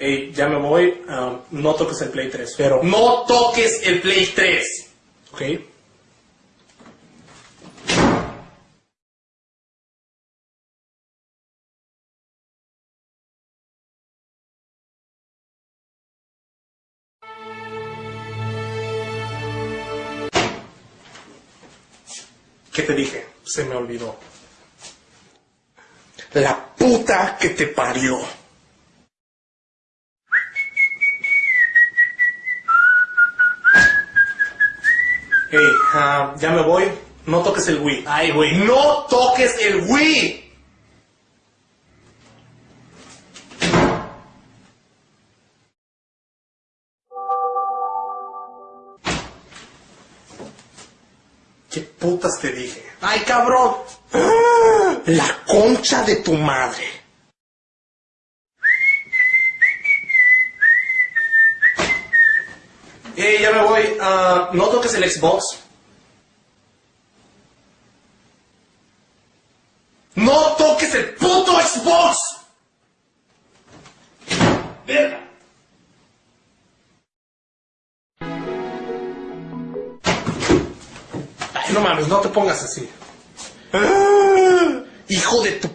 Ey, ya me voy. um, no toques el Play 3. Pero. No toques el Play 3. Ok. ¿Qué te dije? Se me olvidó. La puta que te parió. Ey, ah, ya me voy. No toques el Wii. Ay, güey, no toques el Wii. ¿Qué putas te dije? Ay, cabrón. La concha de tu madre. Ey, ya me voy. Ah, no toques el Xbox. No toques el puto Xbox. Verga. Ay, no mames, no te pongas así. Ah, Hijo de tu